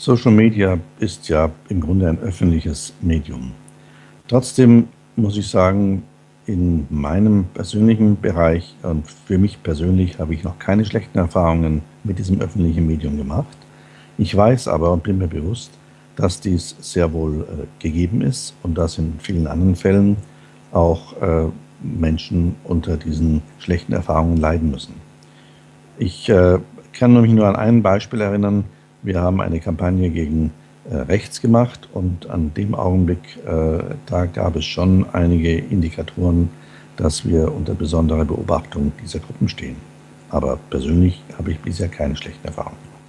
Social Media ist ja im Grunde ein öffentliches Medium. Trotzdem muss ich sagen, in meinem persönlichen Bereich und für mich persönlich habe ich noch keine schlechten Erfahrungen mit diesem öffentlichen Medium gemacht. Ich weiß aber und bin mir bewusst, dass dies sehr wohl äh, gegeben ist und dass in vielen anderen Fällen auch äh, Menschen unter diesen schlechten Erfahrungen leiden müssen. Ich äh, kann mich nur an ein Beispiel erinnern, wir haben eine Kampagne gegen äh, rechts gemacht und an dem Augenblick, äh, da gab es schon einige Indikatoren, dass wir unter besonderer Beobachtung dieser Gruppen stehen. Aber persönlich habe ich bisher keine schlechten Erfahrungen gemacht.